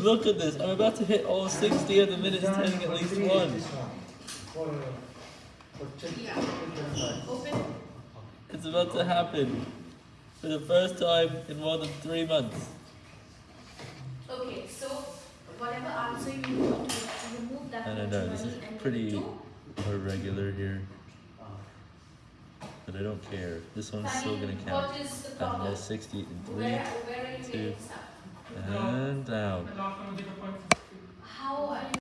Look at this. I'm about to hit all 60 of the minutes telling at least one. It's about to happen. For the first time in more than three months. Okay, so whatever answer you want to remove that I don't know, this is pretty irregular here. But I don't care. This one's still gonna count. What is the And problem? there's 60 and 3 Where, where are you two, and down. How you